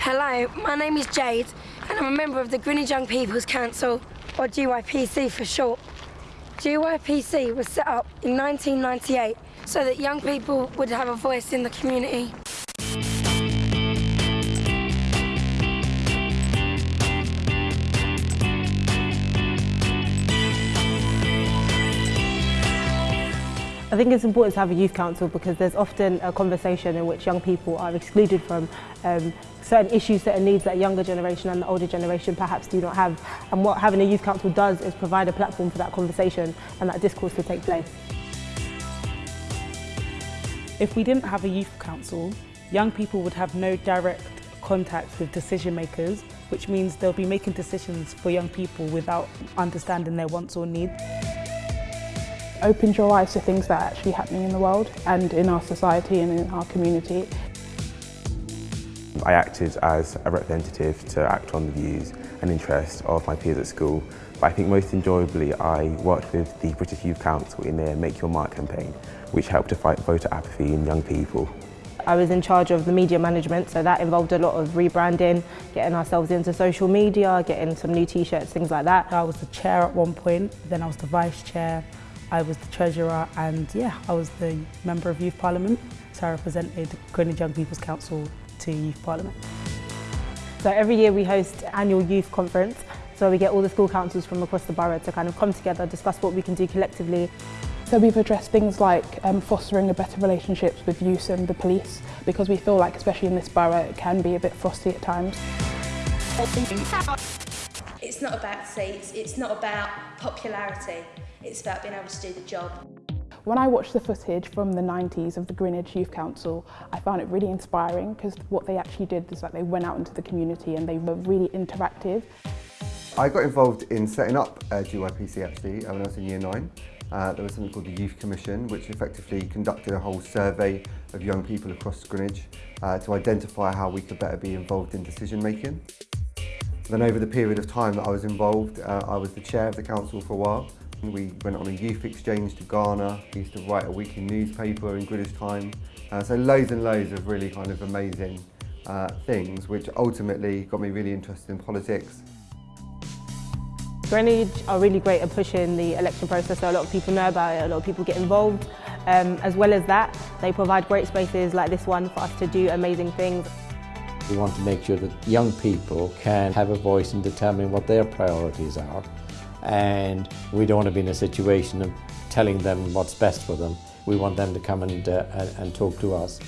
Hello, my name is Jade and I'm a member of the Greenwich Young People's Council, or GYPC for short. GYPC was set up in 1998 so that young people would have a voice in the community. I think it's important to have a youth council because there's often a conversation in which young people are excluded from um, certain issues, certain needs that younger generation and the older generation perhaps do not have. And what having a youth council does is provide a platform for that conversation and that discourse to take place. If we didn't have a youth council, young people would have no direct contact with decision makers, which means they'll be making decisions for young people without understanding their wants or needs opens your eyes to things that are actually happening in the world and in our society and in our community. I acted as a representative to act on the views and interests of my peers at school, but I think most enjoyably I worked with the British Youth Council in their Make Your Mark campaign, which helped to fight voter apathy in young people. I was in charge of the media management, so that involved a lot of rebranding, getting ourselves into social media, getting some new t-shirts, things like that. I was the chair at one point, then I was the vice chair, I was the treasurer and yeah, I was the member of Youth Parliament. So I represented Greenwich Young People's Council to Youth Parliament. So every year we host annual youth conference. So we get all the school councils from across the borough to kind of come together, discuss what we can do collectively. So we've addressed things like um, fostering a better relationships with youth and the police because we feel like, especially in this borough, it can be a bit frosty at times. It's not about seats, it's not about popularity. It's about being able to do the job. When I watched the footage from the 90s of the Greenwich Youth Council, I found it really inspiring because what they actually did is that they went out into the community and they were really interactive. I got involved in setting up uh, GYPC actually when I was in year nine. Uh, there was something called the Youth Commission, which effectively conducted a whole survey of young people across Greenwich uh, to identify how we could better be involved in decision making. Then over the period of time that I was involved, uh, I was the chair of the council for a while we went on a youth exchange to Ghana. We used to write a weekly newspaper in Greenwich Time. Uh, so loads and loads of really kind of amazing uh, things, which ultimately got me really interested in politics. Greenwich are really great at pushing the election process, so a lot of people know about it, a lot of people get involved. Um, as well as that, they provide great spaces like this one for us to do amazing things. We want to make sure that young people can have a voice in determining what their priorities are and we don't want to be in a situation of telling them what's best for them. We want them to come and, uh, and talk to us.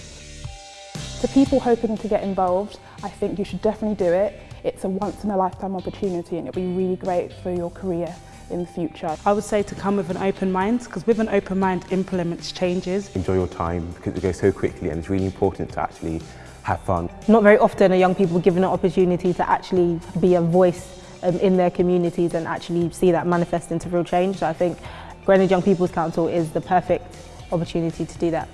To people hoping to get involved, I think you should definitely do it. It's a once in a lifetime opportunity and it'll be really great for your career in the future. I would say to come with an open mind because with an open mind implements changes. Enjoy your time because it goes so quickly and it's really important to actually have fun. Not very often are young people given an opportunity to actually be a voice um, in their communities and actually see that manifest into real change. So I think Greenwich Young People's Council is the perfect opportunity to do that.